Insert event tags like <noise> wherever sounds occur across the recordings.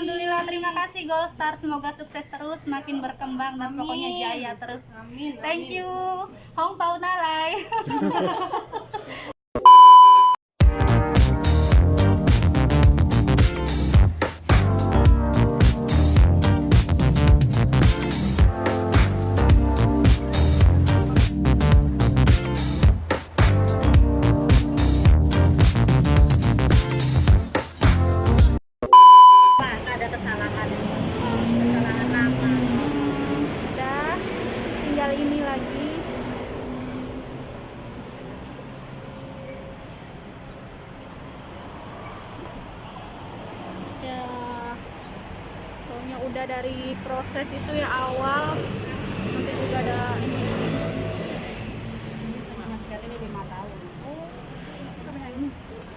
Alhamdulillah terima kasih Gold Star semoga sukses terus makin berkembang dan pokoknya jaya terus. Amin. thank you. Hong Pao Nalai <laughs> udah dari proses itu ya awal nanti juga ada ini Sama Mas Gat ini lima tahun. oh Sama yang ini.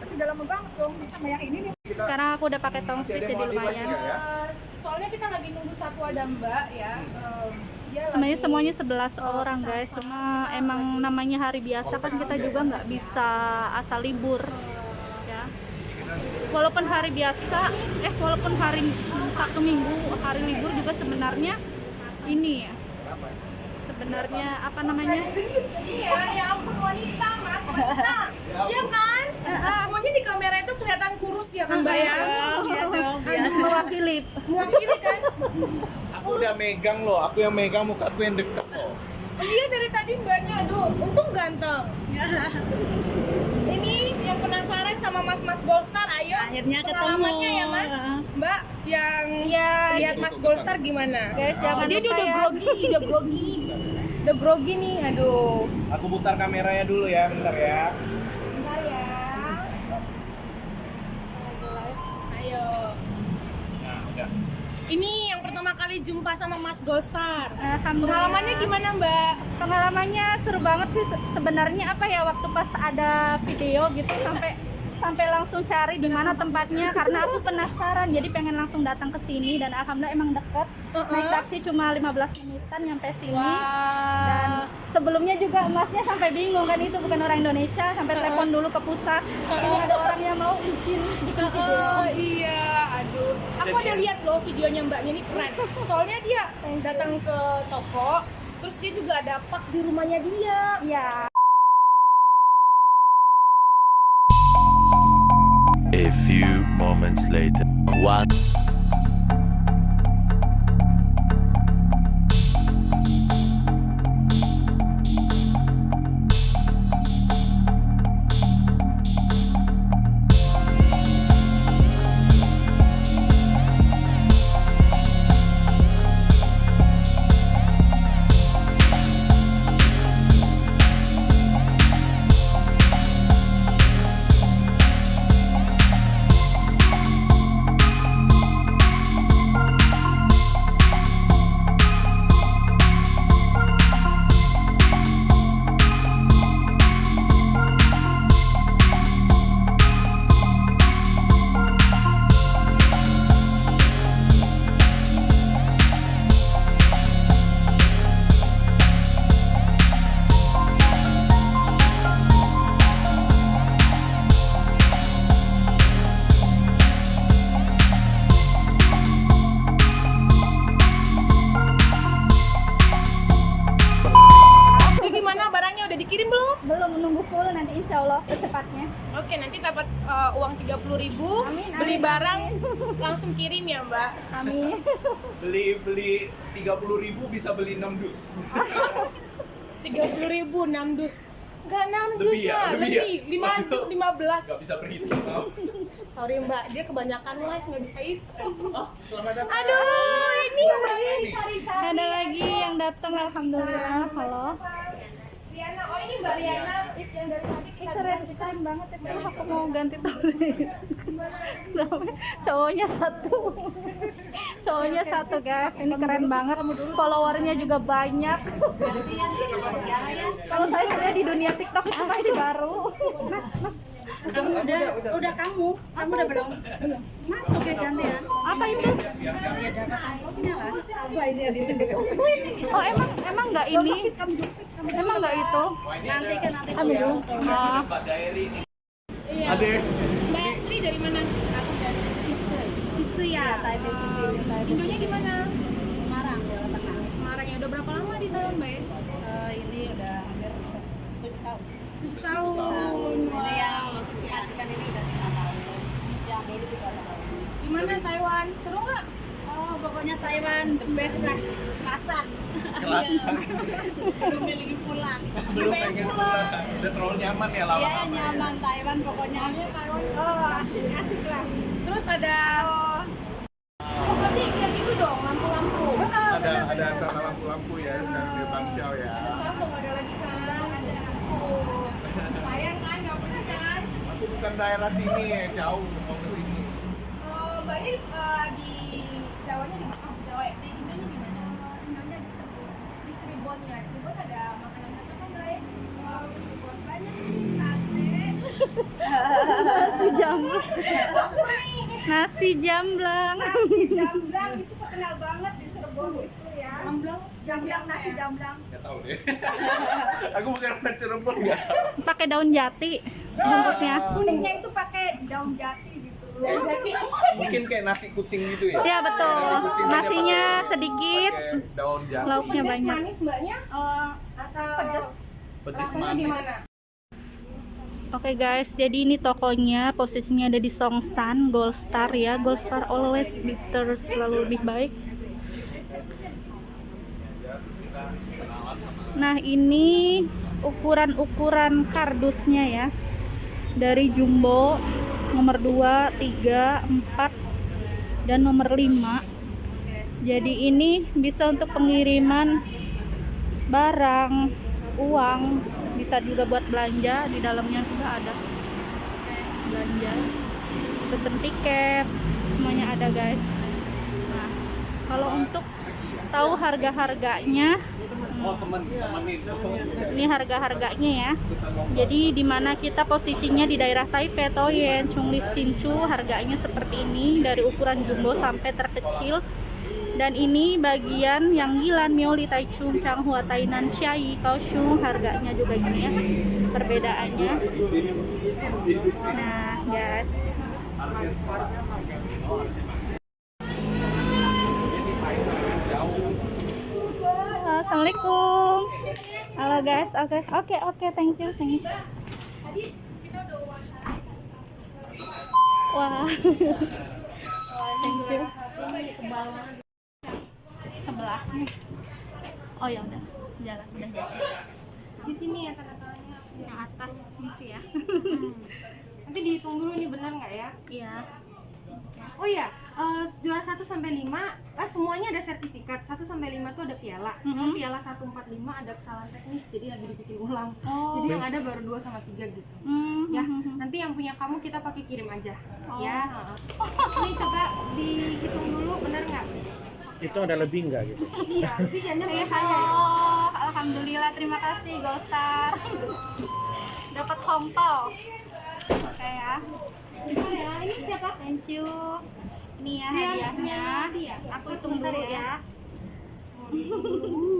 Tapi udah lama banget dong. Sama yang ini nih. sekarang aku udah pakai tongsis jadi lumayan Eh, soalnya kita lagi nunggu satu ada mbak ya dia sebenarnya lagi- semuanya 11 orang guys cuma emang namanya hari biasa kan kita juga nggak bisa asal libur ya walaupun hari biasa eh walaupun hari Sabtu Minggu hari libur juga sebenarnya ini ya. Sebenarnya apa namanya? Iya ya ampun wanita mas. Wanita. <laughs> Iya kan? Semuanya di kamera itu kelihatan kurus ya kan mbak ya? Iya dong, biar. mewakili. Mewakili kan? Aku udah megang loh, aku yang megang muka aku yang deket loh. iya dari tadi mbaknya. Aduh untung ganteng <laughs> penasaran sama mas-mas Goldstar ayo Akhirnya ketemu. pengalamannya ya mas mbak yang ya lihat mas Goldstar gimana guys jangan dia lupa udah ya grogi udah grogi udah grogi nih aduh Aku putar kameranya dulu ya, bentar ya. Bentar ya. Ayo. Nah, udah. Ini yang pertama kali jumpa sama Mas Goldstar. Alhamdulillah. Pengalamannya gimana, Mbak? pengalamannya seru banget sih Se- sebenarnya apa ya waktu pas ada video gitu sampai sampai langsung cari di mana tempatnya karena aku penasaran jadi pengen langsung datang ke sini dan alhamdulillah emang deket. Naik taksi cuma 15 menitan nyampe sini. Dan sebelumnya juga emasnya sampai bingung kan itu bukan orang Indonesia sampai telepon dulu ke pusat. Ini ada orang yang mau izin video Oh iya, aduh. Aku ada lihat loh videonya Mbaknya ini keren. <laughs> Soalnya dia datang ke toko, terus dia juga ada pak di rumahnya dia. iya A few moments later. What? Bisa beli 6 dus. 30.000 ribu 6 dus. Enggak 6 dus Lebih ya, lah, lebih ya. lebih. 5 dus, 15. Gak bisa berhitung. maaf. <laughs> Sorry Mbak, dia kebanyakan live nggak bisa itu. Selamat datang. Aduh, ini Mbak Sari ada lagi yang datang alhamdulillah halo oh Mbak Riana yang dari tadi kita keren keren banget itu aku mau ganti Namanya cowoknya satu. Cowoknya satu guys. Ini keren banget. Followernya juga banyak. Kalau saya sebenarnya di dunia tiktok itu masih baru? Kamu udah, udah kamu. Kamu udah belum? Belum. Masuk ya gantian. apa itu Ya dapat amplopnya lah. Apa ini oh emang emang nggak ini emang nggak itu Nanti kan nanti. dulu Daeri ini. Iya. Ade. Mbak Sri dari mana? Aku dari situ. Situ ya. Taipei. Taipei Indonya di mana Semarang, Jawa Tengah. Semarang ya udah berapa lama di Taiwan mbak ya Eh, ini udah hampir 7 tahun. tujuh tahun Ini yang untuk si Acikan ini udah 5 tahun. Yang dulu juga tahun. Gimana Taiwan seru nggak Oh, pokoknya Taiwan the best lah. Kerasan. Kerasan. Belum miliki pulang. Belum pengen pulang. Udah terlalu nyaman ya Iya, lama-lama. nyaman Taiwan pokoknya. Oh, asik-asik lah. terus ada oh berarti yang itu dong lampu-lampu Ada ada acara lampu-lampu ya sekarang di Bangsal ya. sekarang belum ada lagi kan oh sayang kan nggak pernah kan Aku bukan daerah sini ya, jauh eh, di Jawanya di mana? Oh, Jawa ya? Di Indonya di mana? Indonya di Cirebon. Di Cirebon ya. Cirebon ada makanan khas apa Mbak ya? Oh, Cirebon banyak sate. Nasi jamblang. Nasi jamblang. Jamblang itu terkenal banget di Cirebon itu ya. Jamblang. Jamblang nasi jamblang. Gak tahu deh. <laughs> Aku bukan orang Cirebon nggak tahu. Pakai daun jati bungkusnya. Kuningnya itu pakai daun jati. Mungkin kayak nasi kucing gitu ya. Ya betul. Nasi Nasinya pakai- sedikit, pakai daun lauknya Pedas banyak. manis Mbaknya? Oh, Atau rasanya di manis. Oke guys, jadi ini tokonya posisinya ada di Songsan, Gold Star ya. Gold Star always better, selalu lebih baik. Nah ini ukuran-ukuran kardusnya ya. Dari jumbo nomor 2, 3, 4, dan nomor 5. Jadi ini bisa untuk pengiriman barang, uang, bisa juga buat belanja. Di dalamnya juga ada belanja, pesen tiket, semuanya ada guys. Nah, kalau untuk tahu harga-harganya, Oh ini harga-harganya ya. Jadi di mana kita posisinya di daerah Taipei, Toyen, Chungli, Hsinchu, harganya seperti ini dari ukuran jumbo sampai terkecil. Dan ini bagian yang Yilan, Mioli, Taichung, Changhua, Tainan, Chiayi, Kaohsiung, harganya juga gini ya. Perbedaannya. Nah, guys. Assalamualaikum. Halo guys, oke, oke, oke, thank you, thank you. Wah, thank you. Sebelahnya. Oh ya udah, jalan, udah jalan. Di sini ya tanda-tandanya. Yang atas ini sih ya. Nanti dihitung dulu nih benar nggak ya? Iya. Oh iya, eh, juara 1 sampai 5, eh semuanya ada sertifikat. 1 sampai 5 tuh ada piala. Cuma Mhm. piala 145 ada kesalahan teknis jadi lagi dibikin ulang. Oh. Jadi yang ada baru 2 sama 3 gitu. Hmm, Ya, hmm, hmm. nanti yang punya kamu kita pakai kirim aja. Oh. Ya. heeh. Ini coba dihitung dulu benar nggak? itu ada lebih nggak gitu <laughs> Iya, tapi jangan saya. ya. halo. Alhamdulillah, terima kasih Golstar. Dapat hompau. Oke ya. Ya, ini siapa? Thank you. Ini ya Dia- hadiahnya. dia. Aku hitung dulu ya. <laughs>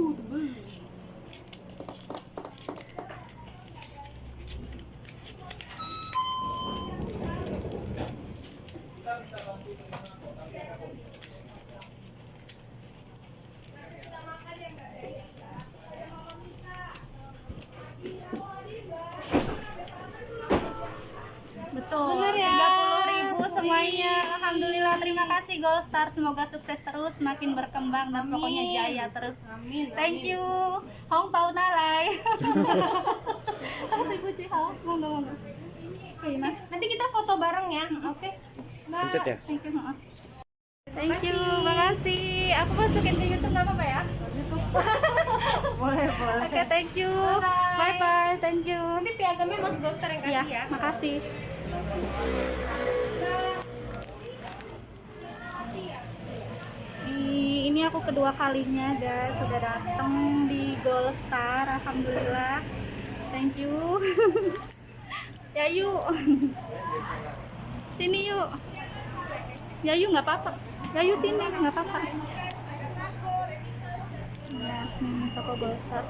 Golstar. Semoga sukses terus, makin berkembang dan pokoknya jaya terus. Amin. Thank you. Hong Pao Nalai. <laughs> Nanti kita foto bareng ya. Oke. Pencet ya Thank you. Thank you, makasih. Aku masukin ke YouTube nggak apa-apa ya? <laughs> Boleh, boleh. Oke, thank you. Bye bye, thank you. Nanti piagamnya Mas Golstar yang Ya, kasih ya. makasih. Aku kedua kalinya guys. Sudah datang di Gold Star alhamdulillah. Thank you. <laughs> Ya yuk. Sini yuk. Ya yuk nggak apa-apa. Ya yuk sini nggak apa-apa. Ya ini toko Gold Star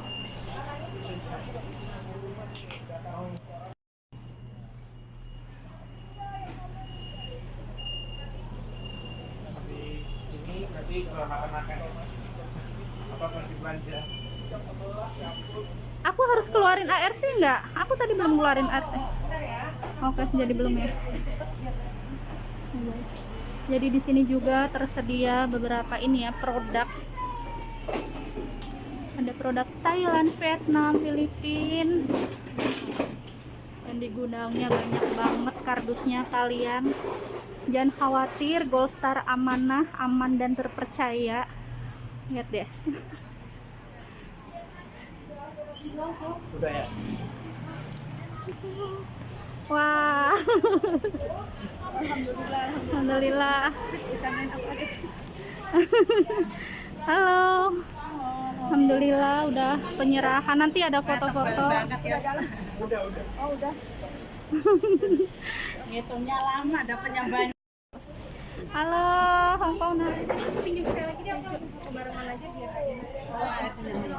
Aku harus keluarin ARC nggak? Aku tadi belum keluarin ARC. Oke, jadi belum ya. Jadi di sini juga tersedia beberapa ini ya produk. Ada produk Thailand, Vietnam, Filipina. Dan di gudangnya banyak banget kardusnya kalian. Jangan khawatir, Gold Star amanah, aman dan terpercaya. Lihat deh. Udah ya. Wah. Alhamdulillah. Halo. Alhamdulillah udah penyerahan. Nanti ada foto-foto. Ngitungnya lama, dapatnya banyak. Halo, Hongkong nah. pinjam sekali lagi aku barengan aja biar aja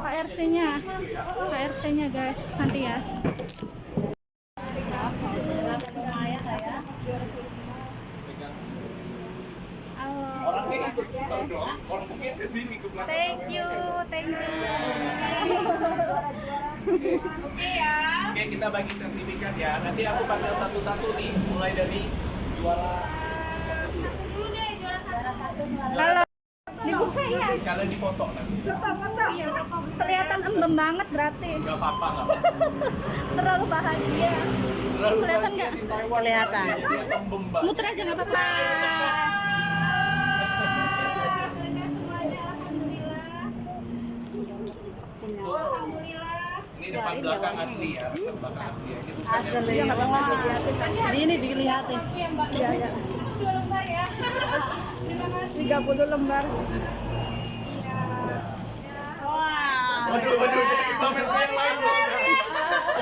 KRC-nya. KRC-nya guys, nanti ya. Halo. Orang mungkin ke sini ke belakang. Thank you, thank you. oke ya Oke, kita bagi sertifikat ya. Nanti aku panggil satu-satu nih, mulai dari juara Halo. Dibuka ya. sekalian difoto nanti. Kelihatan embem banget berarti. Gak apa-apa. <laughs> Terlalu bahagia. Terlalu Kelihatan bahagia nggak? di Taiwan, Kelihatan. Muter aja nggak apa-apa. Ini depan belakang asli ya, belakang asli ya. Asli. Ini dilihatin. Iya, iya. Dua lembar ya terima kasih 30 lembar. Wah. Waduh, waduh, jadi pamer yang lain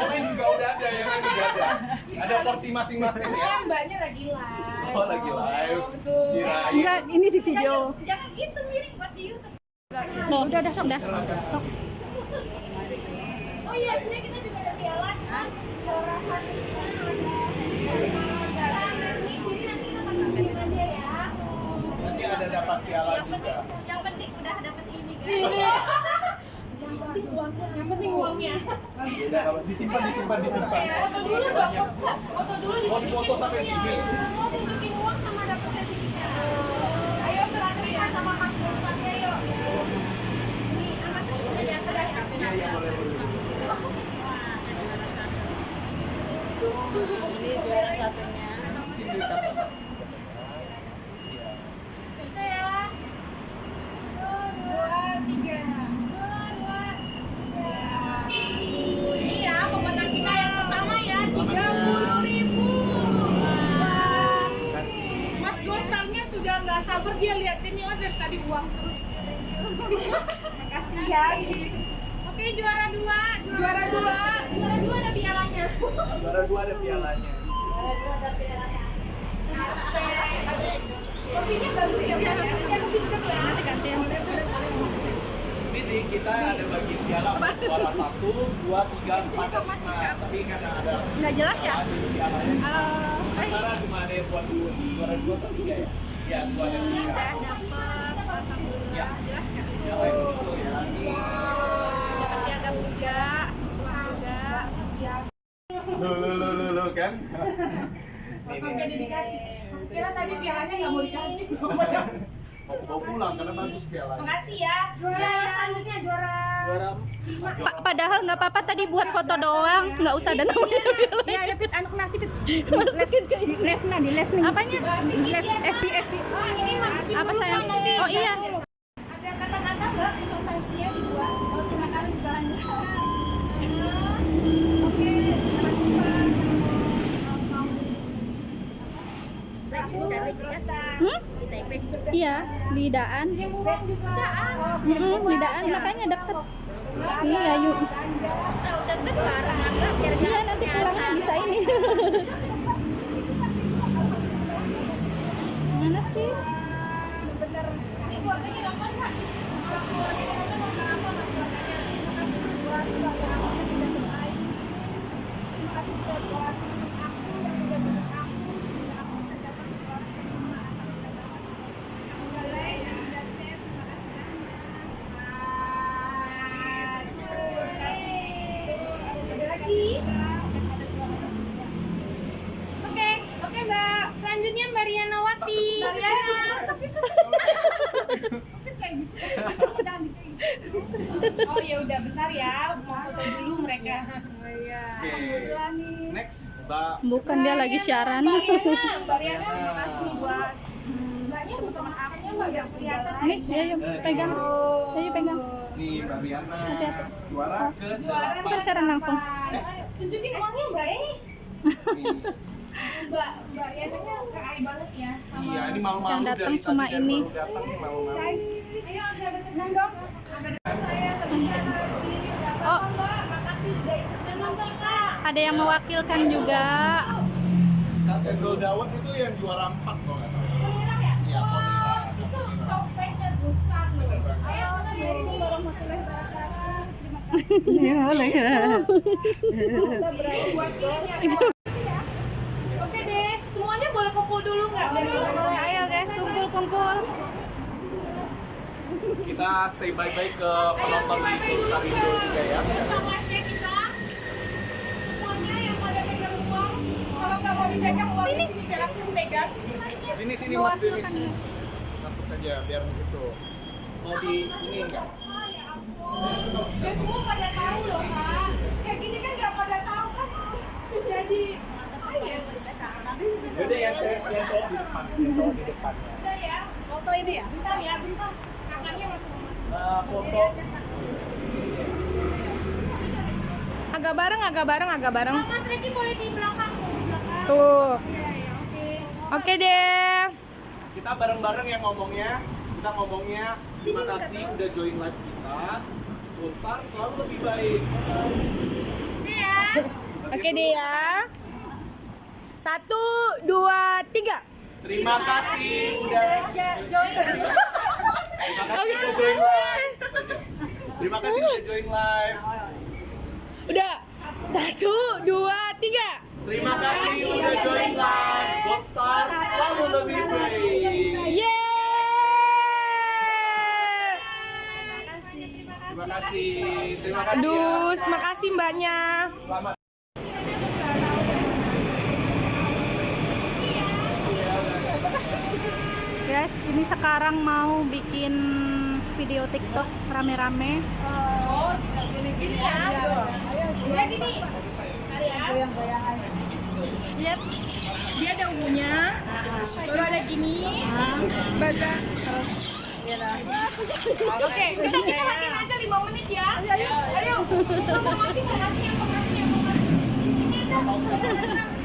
lain juga udah ada, yang lain juga ada. Ada porsi masing-masing ya. kan mbaknya lagi live Oh, lagi live. betul Kirain. Enggak, ini di video. jangan, jangan itu miring buat di YouTube Loh, udah udah udah. oh iya sebenarnya kita juga ada piala kan juara satu nanti jadi nanti kita akan kirim aja ya Nanti ada dapat piala Yang penting, juga. yang penting udah dapet ini guys. <laughs> yang penting uangnya. yang penting uangnya. Kalau disimpan, disimpan, disimpan. foto dulu dong foto dulu di Oh, foto sampai sini. mau tunjukin uang sama dapet sertifikat. Ayo selanjutnya sama mas Sultannya yuk ini sama saya ya terakhir Iya, iya, boleh, boleh. Ini juara satunya. Sini dekat. dua tiga ini ya pemenang kita yang pertama ya tiga puluh ribu Mas Gostarnya sudah nggak sabar dia liatin ya dari tadi uang terus makasih ya oke juara dua juara dua juara dua ada pialanya Juara dua ada pialanya. kopinya bagus ya biar kopinya lebih dekat ya Ini di kita ada bagi piala juara satu, dua, tiga, empat, lima. Tapi karena ada Nggak jelas ya? ada pialanya. Halo. Hai. Sementara cuma ada yang buat dua, juara dua atau tiga ya? Ya, dua tiga. Alhamdulillah. Jelas? Yang dulu ya. Dapat. Lo, lo, lo, lo, lo kan? Ini. dikasih. Kira tadi pialanya nggak mau dikasih. Mau bawa pulang karena bagus. Makasih ya. Juara selanjutnya juara Juara Pa- padahal nggak apa-apa tadi buat foto doang, nggak usah ada namanya. Ya, ya Pit, anak nasi Pit. Masukin ke live nah, di live nih. Apanya? Live FB FB. Ah, ini masukin Apa sayang? Oh iya. Ada kata-kata nggak untuk sanksinya dibuat? Oh, terima kasih banyak. Oke, sampai jumpa. Hmm? Iya, di Daan. Mm-mm, di Daan makanya deket. Iya, yuk. Iya, nanti pulangnya bisa ini. <laughs> siaran. Mbak Riana, Mbak Riana buat Mbaknya bukan maafnya Mbak yang kelihatan Nih, ya yuk pegang. Ya yuk pegang. Nih, Mbak Riana. Juara ke juara Ntar siaran langsung. Tunjukin uangnya Mbak eh <laughs> Nih. Mbak Mbak Riana keren banget ya sama Iya, ini malu-malu Yang datang cuma dari ini. datang malu-malu. Ayo agak deketan dong saya Oh, nonton Kak ada yang mewakilkan juga. Cendol Dawet itu yang juara 4 kok nggak salah. Iya, Ponira. itu topengnya besar loh. Ayo Assalamualaikum warahmatullahi wabarakatuh terima kasih. Buat ini ya. oke deh. Semuanya boleh kumpul dulu nggak? Boleh, ayo guys, kumpul-kumpul. Kita say bye-bye ke penonton di Star Indo juga ya. Semangatnya kita semuanya yang pada pegang uang kalau nggak mau dipegang uang di sini pegang. Sini sini Mas Denis. Masuk aja biar begitu. Mau di ini enggak? ya semua pada tahu loh kak. Kayak gini kan nggak pada tahu kan? Jadi Jadi yang saya yang saya di depan, yang cowok di depan. udah ya. Foto ini ya? Bentar ya bentar. Kakaknya masuk Nah, foto. Agak bareng, agak bareng, agak bareng. Mas Reki boleh di belakang Tuh. Iya, ya, oke. Deh. kita bareng-bareng yang ngomongnya. Kita ngomongnya terima kasih udah join live kita. Full Star selalu lebih baik. Oke deh ya. Satu, dua, tiga. Terima kasih udah Join. Terima kasih udah join live. Terima kasih udah join live. Udah. Satu, dua, tiga. Terima kasih udah join live. Gold Star selalu lebih baik. Yeay. Terima kasih. Terima kasih. ya. Dus, makasih mbaknya. Selamat. Guys, ini sekarang mau bikin video TikTok rame-rame. Ya gini. Lihat. Dia ada ungunya. Baru ada gini. Baga. Oke, kita kita matiin aja 5 menit ya. Ayo. Ayo. Mau ngasih, mau ngasih. Ini aja.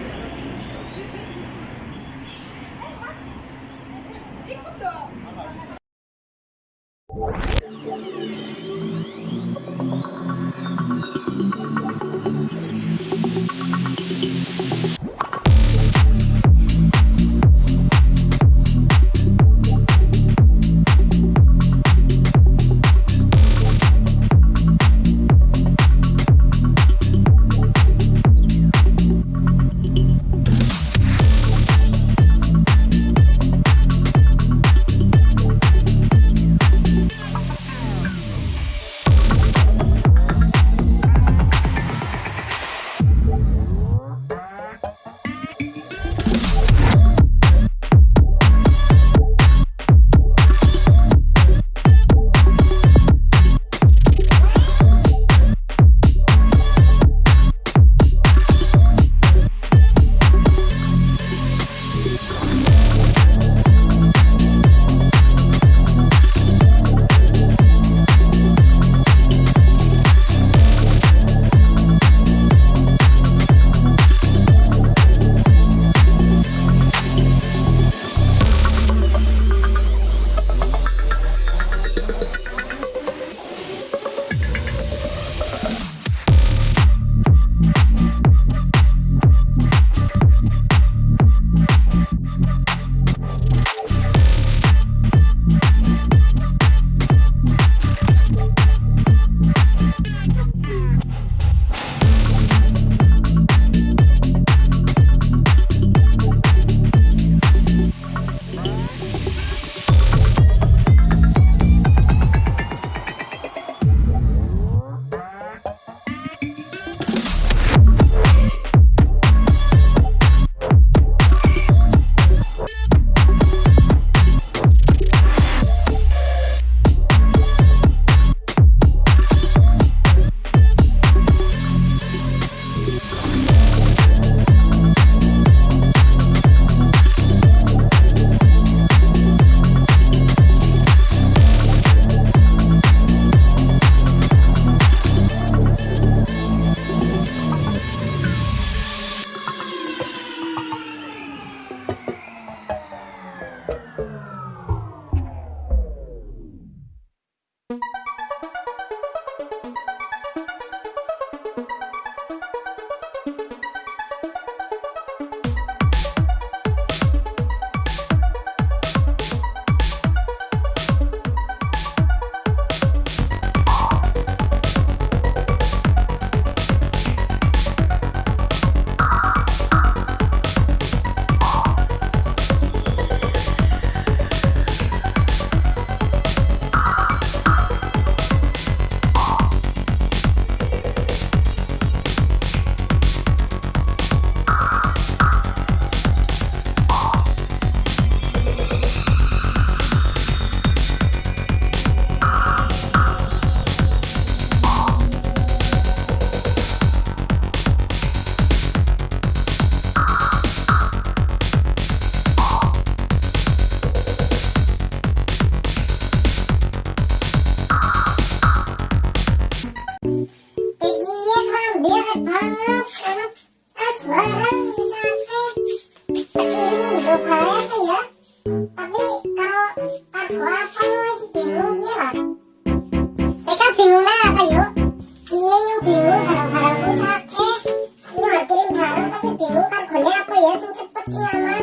aku bingung kan kone apa ya sing cepet sing aman